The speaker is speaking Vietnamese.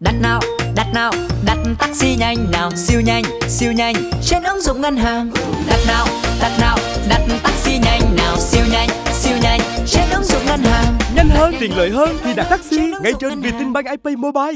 Đặt nào, đặt nào, đặt taxi nhanh nào Siêu nhanh, siêu nhanh. Trên ứng dụng ngân hàng. Đặt nào, đặt nào, đặt taxi nhanh nào Siêu nhanh, siêu nhanh. Trên ứng dụng ngân hàng. Nhanh hơn, tiện lợi hơn thì đặt taxi ngay trên Vietinbank IP Mobile.